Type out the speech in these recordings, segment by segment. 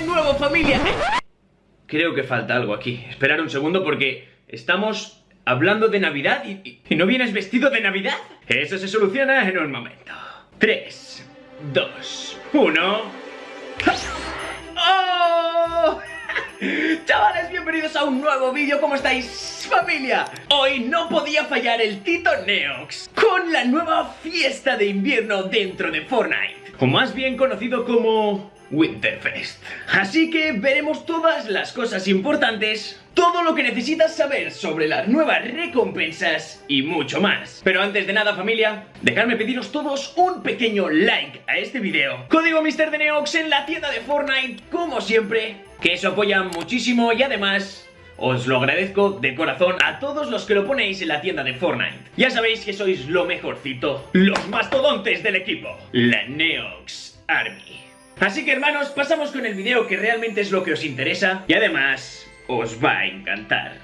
de nuevo, familia. Creo que falta algo aquí. Esperar un segundo porque estamos hablando de Navidad y, y- y no vienes vestido de Navidad. Eso se soluciona en un momento. 3, 2, 1. ¡Oh! Chavales, bienvenidos a un nuevo vídeo, ¿cómo estáis, familia? Hoy no podía fallar el Tito Neox con la nueva fiesta de invierno dentro de Fortnite, o más bien conocido como Winterfest. Así que veremos todas las cosas importantes, todo lo que necesitas saber sobre las nuevas recompensas y mucho más. Pero antes de nada, familia, dejadme pediros todos un pequeño like a este vídeo. Código Mr. de Neox en la tienda de Fortnite, como siempre, que eso apoya muchísimo y además... Os lo agradezco de corazón a todos los que lo ponéis en la tienda de Fortnite. Ya sabéis que sois lo mejorcito, los mastodontes del equipo, la Neox Army. Así que hermanos, pasamos con el video que realmente es lo que os interesa y además os va a encantar.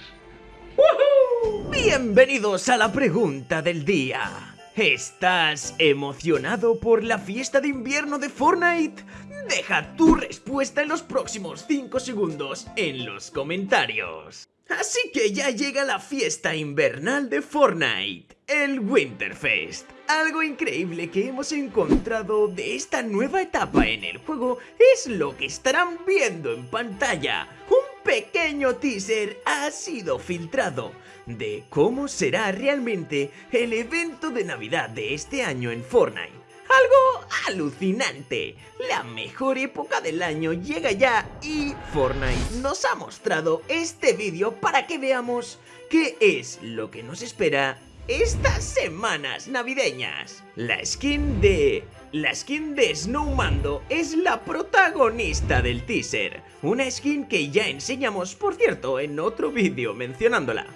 Bienvenidos a la pregunta del día. ¿Estás emocionado por la fiesta de invierno de Fortnite? Deja tu respuesta en los próximos 5 segundos en los comentarios. Así que ya llega la fiesta invernal de Fortnite, el Winterfest. Algo increíble que hemos encontrado de esta nueva etapa en el juego es lo que estarán viendo en pantalla. Un pequeño teaser ha sido filtrado de cómo será realmente el evento de Navidad de este año en Fortnite. Algo alucinante. La mejor época del año llega ya y Fortnite nos ha mostrado este vídeo para que veamos qué es lo que nos espera estas semanas navideñas. La skin de... La skin de Snowmando es la protagonista del teaser. Una skin que ya enseñamos, por cierto, en otro vídeo mencionándola.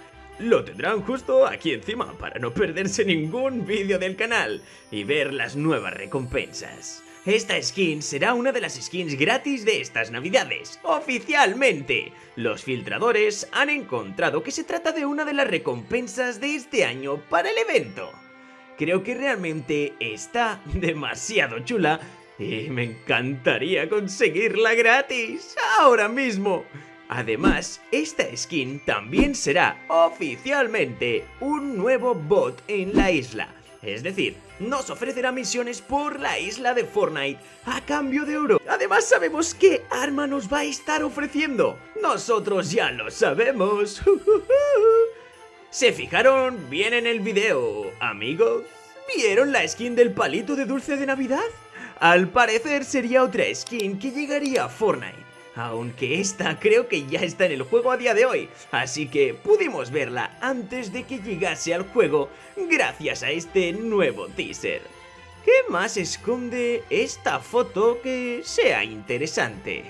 Lo tendrán justo aquí encima para no perderse ningún vídeo del canal y ver las nuevas recompensas. Esta skin será una de las skins gratis de estas navidades, oficialmente. Los filtradores han encontrado que se trata de una de las recompensas de este año para el evento. Creo que realmente está demasiado chula y me encantaría conseguirla gratis ahora mismo. Además, esta skin también será oficialmente un nuevo bot en la isla. Es decir, nos ofrecerá misiones por la isla de Fortnite a cambio de oro. Además sabemos qué arma nos va a estar ofreciendo. Nosotros ya lo sabemos. ¿Se fijaron bien en el video, amigos? ¿Vieron la skin del palito de dulce de Navidad? Al parecer sería otra skin que llegaría a Fortnite. Aunque esta creo que ya está en el juego a día de hoy, así que pudimos verla antes de que llegase al juego gracias a este nuevo teaser. ¿Qué más esconde esta foto que sea interesante?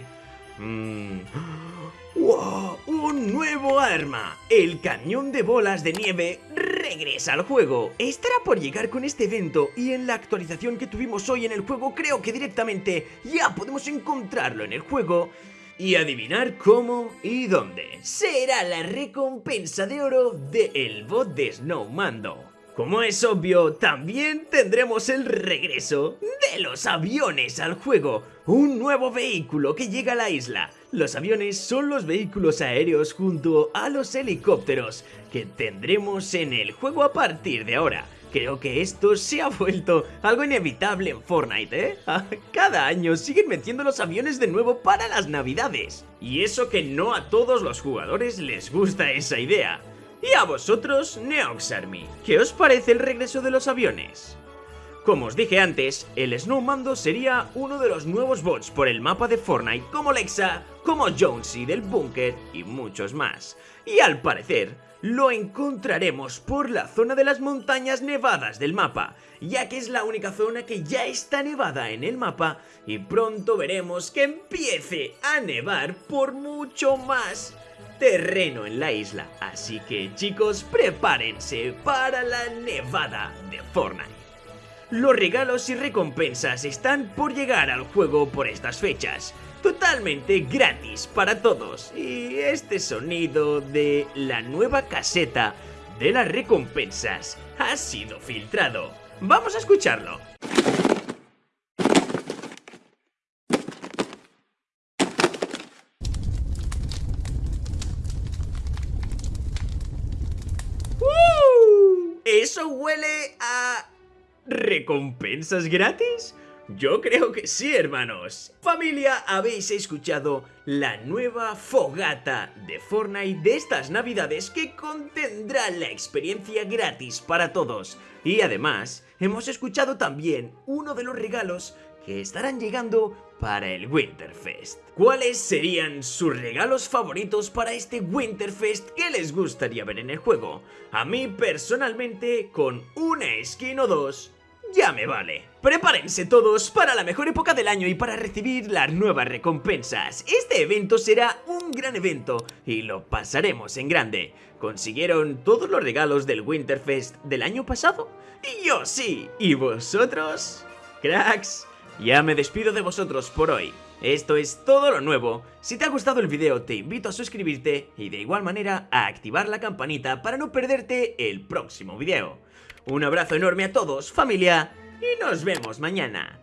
¡Wow! ¡Un nuevo arma! El cañón de bolas de nieve regresa al juego. Estará por llegar con este evento y en la actualización que tuvimos hoy en el juego creo que directamente ya podemos encontrarlo en el juego y adivinar cómo y dónde. Será la recompensa de oro de el bot de Snowmando. Como es obvio, también tendremos el regreso de los aviones al juego, un nuevo vehículo que llega a la isla. Los aviones son los vehículos aéreos junto a los helicópteros que tendremos en el juego a partir de ahora. Creo que esto se ha vuelto algo inevitable en Fortnite, ¿eh? Cada año siguen metiendo los aviones de nuevo para las navidades. Y eso que no a todos los jugadores les gusta esa idea. Y a vosotros, Neox Army, ¿qué os parece el regreso de los aviones? Como os dije antes, el Snowmando sería uno de los nuevos bots por el mapa de Fortnite como Lexa, como Jonesy del Búnker y muchos más. Y al parecer, lo encontraremos por la zona de las montañas nevadas del mapa, ya que es la única zona que ya está nevada en el mapa y pronto veremos que empiece a nevar por mucho más terreno en la isla. Así que chicos, prepárense para la nevada de Fortnite los regalos y recompensas están por llegar al juego por estas fechas. Totalmente gratis para todos. Y este sonido de la nueva caseta de las recompensas ha sido filtrado. Vamos a escucharlo. ¡Uh! Eso huele a ¿Recompensas gratis? Yo creo que sí, hermanos. Familia, habéis escuchado la nueva fogata de Fortnite de estas navidades que contendrá la experiencia gratis para todos. Y además, hemos escuchado también uno de los regalos que estarán llegando para el Winterfest. ¿Cuáles serían sus regalos favoritos para este Winterfest que les gustaría ver en el juego? A mí personalmente, con una skin o dos, ya me vale. Prepárense todos para la mejor época del año y para recibir las nuevas recompensas. Este evento será un gran evento y lo pasaremos en grande. ¿Consiguieron todos los regalos del Winterfest del año pasado? Yo sí. ¿Y vosotros? Cracks, ya me despido de vosotros por hoy. Esto es todo lo nuevo. Si te ha gustado el video te invito a suscribirte y de igual manera a activar la campanita para no perderte el próximo video. Un abrazo enorme a todos, familia, y nos vemos mañana.